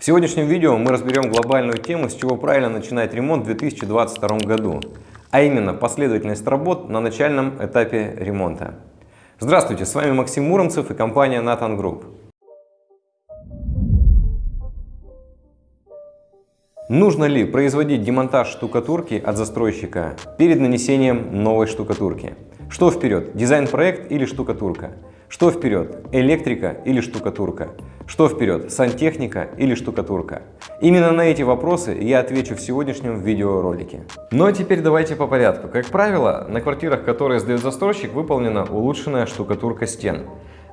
В сегодняшнем видео мы разберем глобальную тему, с чего правильно начинать ремонт в 2022 году, а именно последовательность работ на начальном этапе ремонта. Здравствуйте, с вами Максим Муромцев и компания Nathan Group. Нужно ли производить демонтаж штукатурки от застройщика перед нанесением новой штукатурки? Что вперед, дизайн-проект или штукатурка? Что вперед, электрика или штукатурка? Что вперед, сантехника или штукатурка? Именно на эти вопросы я отвечу в сегодняшнем видеоролике. Но ну, а теперь давайте по порядку. Как правило, на квартирах, которые сдает застройщик, выполнена улучшенная штукатурка стен.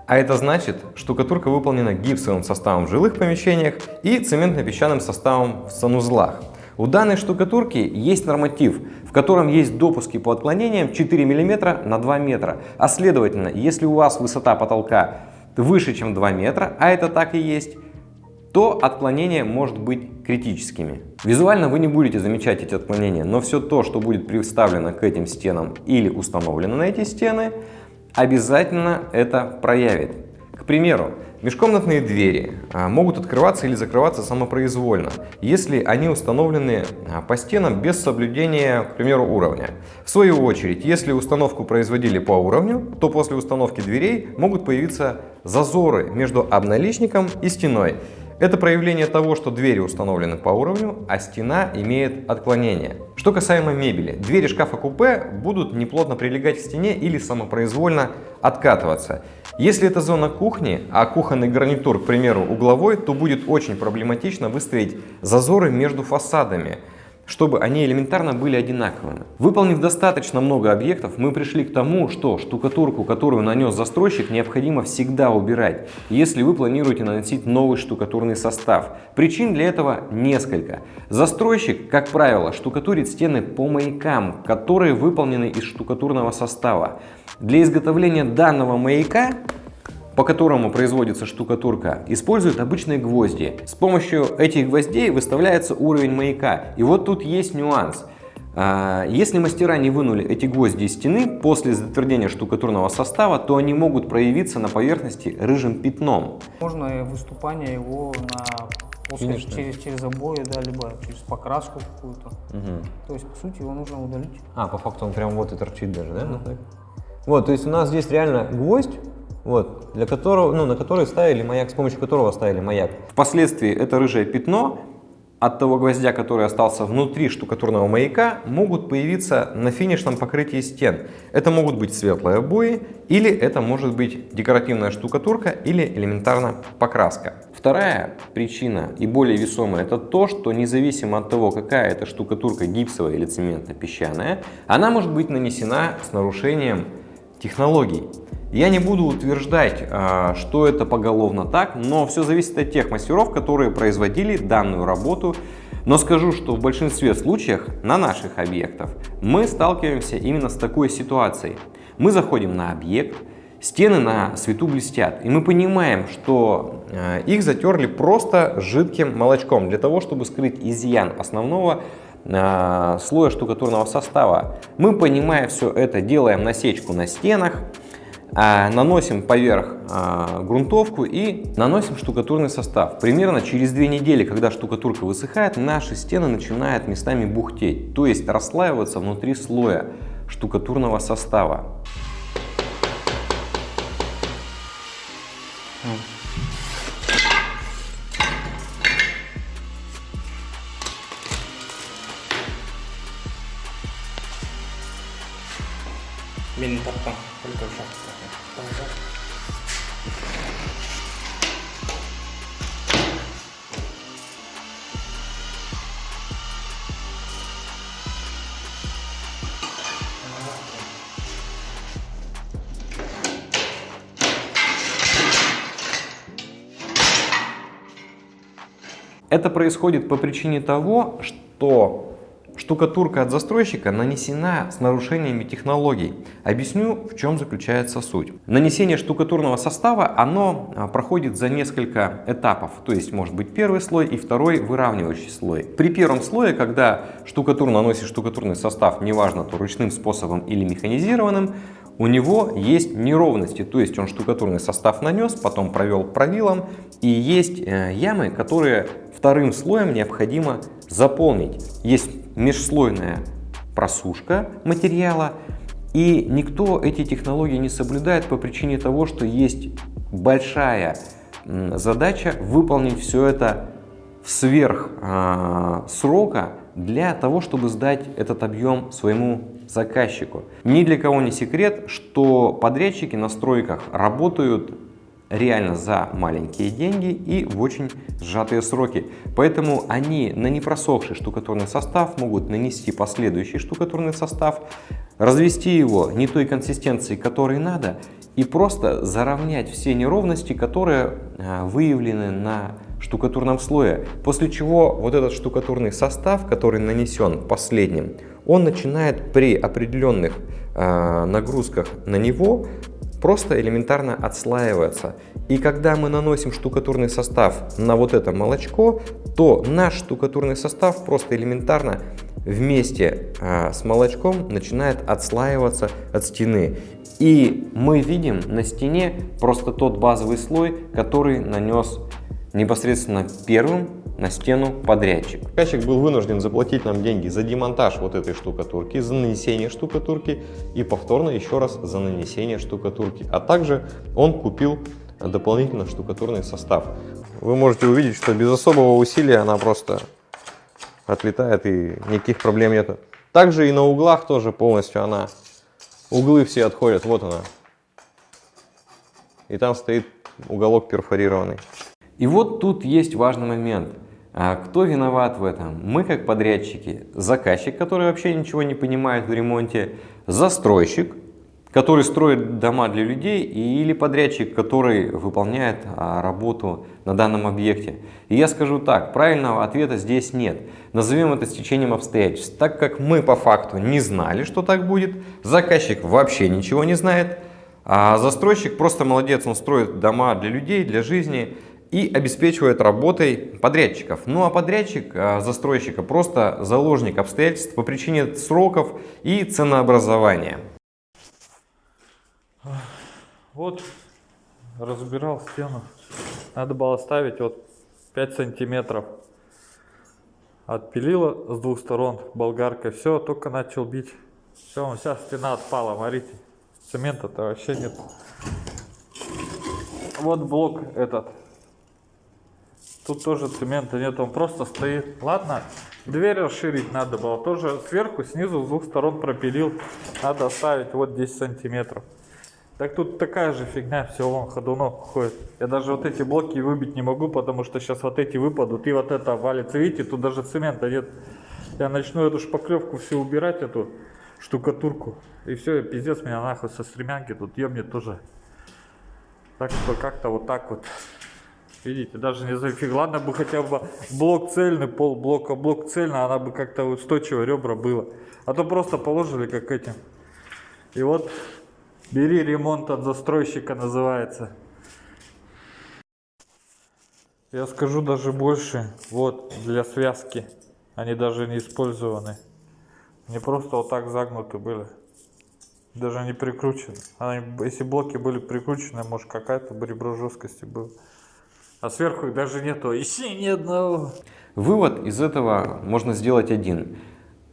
А это значит, штукатурка выполнена гипсовым составом в жилых помещениях и цементно-песчаным составом в санузлах. У данной штукатурки есть норматив, в котором есть допуски по отклонениям 4 мм на 2 метра. А следовательно, если у вас высота потолка выше, чем 2 метра, а это так и есть, то отклонение может быть критическими. Визуально вы не будете замечать эти отклонения, но все то, что будет представлено к этим стенам или установлено на эти стены, обязательно это проявит. Примеру, межкомнатные двери а, могут открываться или закрываться самопроизвольно, если они установлены а, по стенам без соблюдения, к примеру, уровня. В свою очередь, если установку производили по уровню, то после установки дверей могут появиться зазоры между обналичником и стеной. Это проявление того, что двери установлены по уровню, а стена имеет отклонение. Что касаемо мебели, двери шкафа-купе будут неплотно прилегать к стене или самопроизвольно откатываться. Если это зона кухни, а кухонный гарнитур, к примеру, угловой, то будет очень проблематично выставить зазоры между фасадами чтобы они элементарно были одинаковыми. Выполнив достаточно много объектов, мы пришли к тому, что штукатурку, которую нанес застройщик, необходимо всегда убирать, если вы планируете наносить новый штукатурный состав. Причин для этого несколько. Застройщик, как правило, штукатурит стены по маякам, которые выполнены из штукатурного состава. Для изготовления данного маяка по которому производится штукатурка, используют обычные гвозди. С помощью этих гвоздей выставляется уровень маяка. И вот тут есть нюанс. А, если мастера не вынули эти гвозди из стены после затвердения штукатурного состава, то они могут проявиться на поверхности рыжим пятном. Можно выступание его на после, через, через обои, да, либо через покраску какую-то. Угу. То есть, по сути, его нужно удалить. А, по факту он прям вот и торчит даже, да? Угу. Вот, то есть у нас здесь реально гвоздь, вот, для которого, ну, на который ставили маяк, с помощью которого ставили маяк. Впоследствии это рыжее пятно от того гвоздя, который остался внутри штукатурного маяка, могут появиться на финишном покрытии стен. Это могут быть светлые обои, или это может быть декоративная штукатурка, или элементарно покраска. Вторая причина и более весомая, это то, что независимо от того, какая это штукатурка гипсовая или цементно-песчаная, она может быть нанесена с нарушением технологий. Я не буду утверждать, а, что это поголовно так, но все зависит от тех мастеров, которые производили данную работу. Но скажу, что в большинстве случаев на наших объектах мы сталкиваемся именно с такой ситуацией. Мы заходим на объект, стены на свету блестят, и мы понимаем, что а, их затерли просто жидким молочком для того, чтобы скрыть изъян основного а, слоя штукатурного состава. Мы, понимая все это, делаем насечку на стенах, наносим поверх а, грунтовку и наносим штукатурный состав. Примерно через две недели, когда штукатурка высыхает, наши стены начинают местами бухтеть, то есть расслаиваться внутри слоя штукатурного состава. Это происходит по причине того, что Штукатурка от застройщика нанесена с нарушениями технологий. Объясню, в чем заключается суть. Нанесение штукатурного состава, оно а, проходит за несколько этапов. То есть может быть первый слой и второй выравнивающий слой. При первом слое, когда штукатур наносит штукатурный состав, неважно, то ручным способом или механизированным, у него есть неровности, то есть он штукатурный состав нанес, потом провел правилом, и есть э, ямы, которые вторым слоем необходимо заполнить. Есть межслойная просушка материала, и никто эти технологии не соблюдает по причине того, что есть большая задача выполнить все это сверх э, срока для того, чтобы сдать этот объем своему заказчику. Ни для кого не секрет, что подрядчики на стройках работают реально за маленькие деньги и в очень сжатые сроки. Поэтому они на непросохший штукатурный состав могут нанести последующий штукатурный состав, развести его не той консистенции, которой надо, и просто заровнять все неровности, которые а, выявлены на штукатурном слое. После чего вот этот штукатурный состав, который нанесен последним, он начинает при определенных э, нагрузках на него просто элементарно отслаиваться. И когда мы наносим штукатурный состав на вот это молочко, то наш штукатурный состав просто элементарно вместе э, с молочком начинает отслаиваться от стены. И мы видим на стене просто тот базовый слой, который нанес непосредственно первым на стену подрядчик. Заказчик был вынужден заплатить нам деньги за демонтаж вот этой штукатурки, за нанесение штукатурки и повторно еще раз за нанесение штукатурки. А также он купил дополнительно штукатурный состав. Вы можете увидеть, что без особого усилия она просто отлетает и никаких проблем нету. Также и на углах тоже полностью она, углы все отходят, вот она. И там стоит уголок перфорированный. И вот тут есть важный момент. А кто виноват в этом? Мы как подрядчики, заказчик, который вообще ничего не понимает в ремонте, застройщик, который строит дома для людей, или подрядчик, который выполняет а, работу на данном объекте. И я скажу так, правильного ответа здесь нет. Назовем это стечением обстоятельств. Так как мы по факту не знали, что так будет, заказчик вообще ничего не знает, а застройщик просто молодец, он строит дома для людей, для жизни, и обеспечивает работой подрядчиков. Ну а подрядчик а, застройщика просто заложник обстоятельств по причине сроков и ценообразования. Вот разбирал стену. Надо было ставить вот 5 сантиметров. Отпилила с двух сторон болгаркой. Все, только начал бить. Все, вся стена отпала, смотрите. Цемента-то вообще нет. Вот блок этот Тут тоже цемента нет, он просто стоит. Ладно, дверь расширить надо было. Тоже сверху, снизу, с двух сторон пропилил. Надо оставить вот 10 сантиметров. Так тут такая же фигня, все, вон ходунок ходит. Я даже вот эти блоки выбить не могу, потому что сейчас вот эти выпадут, и вот это валится. Видите, тут даже цемента нет. Я начну эту шпаклевку все убирать, эту штукатурку. И все, пиздец меня нахуй со стремянки тут ебнет тоже. Так что как-то вот так вот. Видите, даже не зафиг. Ладно бы хотя бы блок цельный, пол блока, блок цельный, она бы как-то устойчиво ребра было. А то просто положили как этим. И вот бери ремонт от застройщика называется. Я скажу даже больше. Вот, для связки. Они даже не использованы. Они просто вот так загнуты были. Даже не прикручены. Они, если блоки были прикручены, может какая-то бы ребро жесткости было. А сверху их даже нету, еще ни одного. Вывод из этого можно сделать один.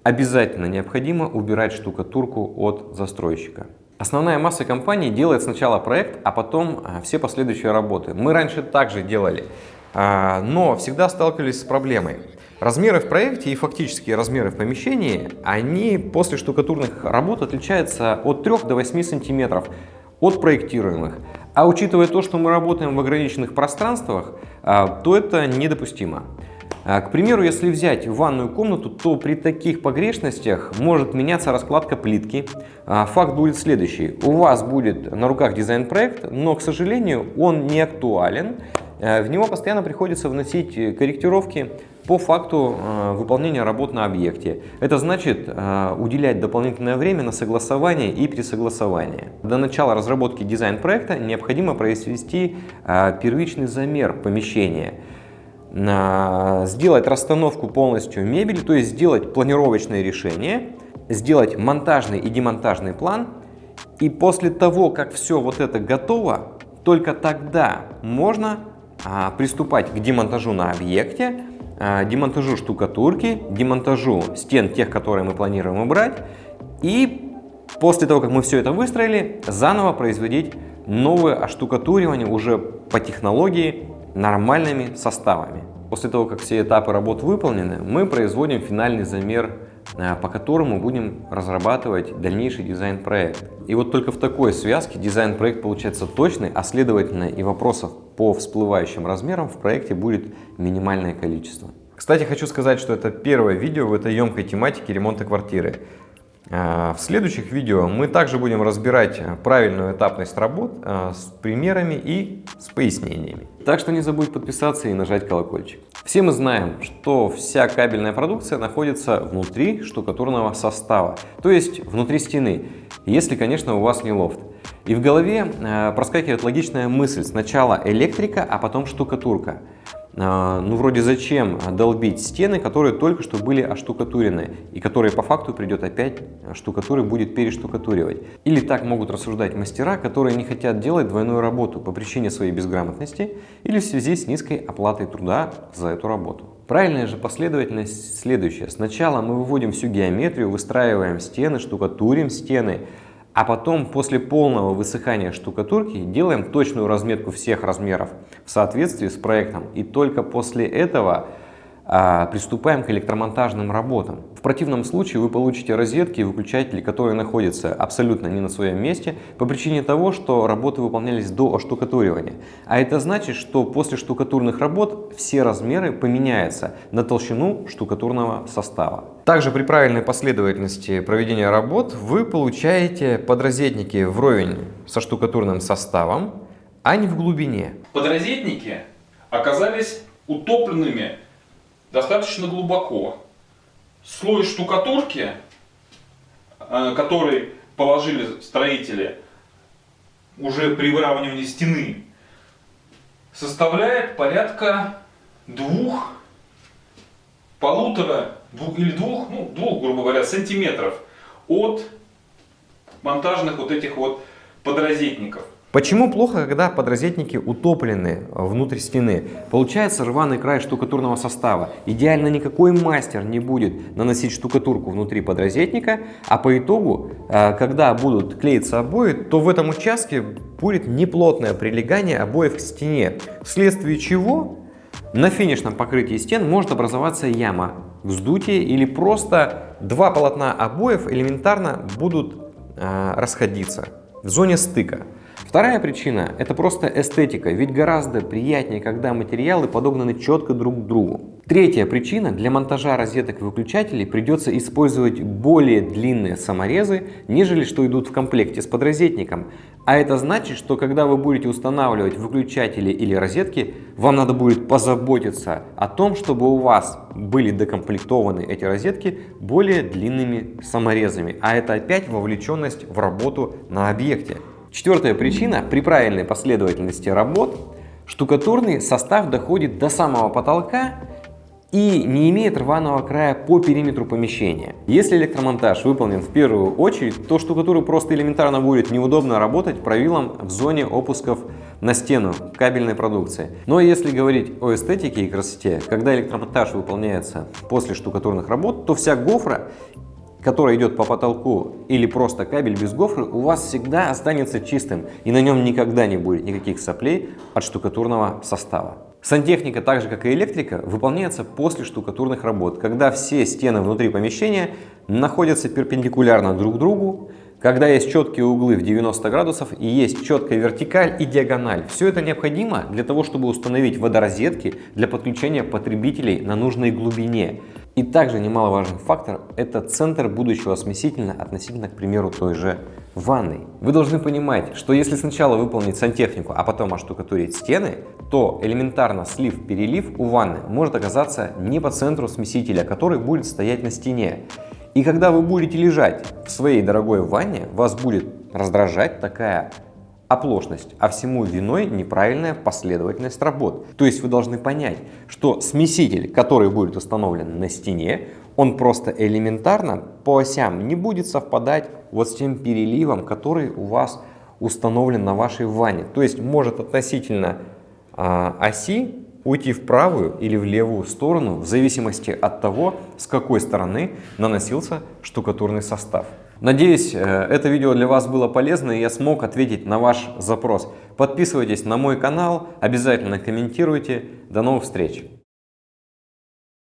Обязательно необходимо убирать штукатурку от застройщика. Основная масса компаний делает сначала проект, а потом а, все последующие работы. Мы раньше также делали, а, но всегда сталкивались с проблемой. Размеры в проекте и фактические размеры в помещении, они после штукатурных работ отличаются от 3 до 8 сантиметров от проектируемых. А учитывая то, что мы работаем в ограниченных пространствах, а, то это недопустимо. А, к примеру, если взять ванную комнату, то при таких погрешностях может меняться раскладка плитки. А, факт будет следующий. У вас будет на руках дизайн-проект, но, к сожалению, он не актуален. В него постоянно приходится вносить корректировки по факту э, выполнения работ на объекте. Это значит э, уделять дополнительное время на согласование и пересогласование. До начала разработки дизайн-проекта необходимо произвести э, первичный замер помещения, сделать расстановку полностью мебели, то есть сделать планировочное решение, сделать монтажный и демонтажный план И после того, как все вот это готово, только тогда можно приступать к демонтажу на объекте, демонтажу штукатурки, демонтажу стен тех, которые мы планируем убрать. И после того, как мы все это выстроили, заново производить новое оштукатуривание уже по технологии нормальными составами. После того, как все этапы работ выполнены, мы производим финальный замер, по которому будем разрабатывать дальнейший дизайн-проект. И вот только в такой связке дизайн-проект получается точный, а следовательно и вопросов по всплывающим размерам в проекте будет минимальное количество. Кстати, хочу сказать, что это первое видео в этой емкой тематике ремонта квартиры. А, в следующих видео мы также будем разбирать правильную этапность работ а, с примерами и с пояснениями. Так что не забудь подписаться и нажать колокольчик. Все мы знаем, что вся кабельная продукция находится внутри штукатурного состава, то есть внутри стены, если, конечно, у вас не лофт. И в голове проскакивает логичная мысль, сначала электрика, а потом штукатурка. А, ну вроде зачем долбить стены, которые только что были оштукатурены и которые по факту придет опять штукатуры будет перештукатуривать. Или так могут рассуждать мастера, которые не хотят делать двойную работу по причине своей безграмотности или в связи с низкой оплатой труда за эту работу. Правильная же последовательность следующая. Сначала мы выводим всю геометрию, выстраиваем стены, штукатурим стены, а потом, после полного высыхания штукатурки, делаем точную разметку всех размеров в соответствии с проектом. И только после этого приступаем к электромонтажным работам. В противном случае вы получите розетки и выключатели, которые находятся абсолютно не на своем месте по причине того, что работы выполнялись до оштукатуривания. А это значит, что после штукатурных работ все размеры поменяются на толщину штукатурного состава. Также при правильной последовательности проведения работ вы получаете подрозетники вровень со штукатурным составом, а не в глубине. Подрозетники оказались утопленными достаточно глубоко. Слой штукатурки, э, который положили строители уже при выравнивании стены, составляет порядка двух, полутора двух, или двух, ну, двух, грубо говоря, сантиметров от монтажных вот этих вот подрозетников. Почему плохо, когда подрозетники утоплены внутрь стены? Получается рваный край штукатурного состава. Идеально никакой мастер не будет наносить штукатурку внутри подрозетника, а по итогу, э, когда будут клеиться обои, то в этом участке будет неплотное прилегание обоев к стене, вследствие чего на финишном покрытии стен может образоваться яма, вздутие или просто два полотна обоев элементарно будут э, расходиться в зоне стыка. Вторая причина – это просто эстетика, ведь гораздо приятнее, когда материалы подогнаны четко друг к другу. Третья причина – для монтажа розеток и выключателей придется использовать более длинные саморезы, нежели что идут в комплекте с подрозетником. А это значит, что когда вы будете устанавливать выключатели или розетки, вам надо будет позаботиться о том, чтобы у вас были докомплектованы эти розетки более длинными саморезами. А это опять вовлеченность в работу на объекте. Четвертая причина – при правильной последовательности работ штукатурный состав доходит до самого потолка и не имеет рваного края по периметру помещения. Если электромонтаж выполнен в первую очередь, то штукатуру просто элементарно будет неудобно работать правилом в зоне опусков на стену кабельной продукции. Но если говорить о эстетике и красоте, когда электромонтаж выполняется после штукатурных работ, то вся гофра который идет по потолку или просто кабель без гофры, у вас всегда останется чистым и на нем никогда не будет никаких соплей от штукатурного состава. Сантехника, так же как и электрика, выполняется после штукатурных работ, когда все стены внутри помещения находятся перпендикулярно друг другу, когда есть четкие углы в 90 градусов и есть четкая вертикаль и диагональ. Все это необходимо для того, чтобы установить водорозетки для подключения потребителей на нужной глубине. И также немаловажный фактор – это центр будущего смесителя относительно, к примеру, той же ванной. Вы должны понимать, что если сначала выполнить сантехнику, а потом оштукатурить стены, то элементарно слив-перелив у ванны может оказаться не по центру смесителя, который будет стоять на стене. И когда вы будете лежать в своей дорогой ванне, вас будет раздражать такая оплошность, а всему виной неправильная последовательность работ. То есть вы должны понять, что смеситель, который будет установлен на стене, он просто элементарно по осям не будет совпадать вот с тем переливом, который у вас установлен на вашей ванне. То есть может относительно а, оси уйти в правую или в левую сторону в зависимости от того, с какой стороны наносился штукатурный состав. Надеюсь, э, это видео для вас было полезно и я смог ответить на ваш запрос. Подписывайтесь на мой канал, обязательно комментируйте. До новых встреч!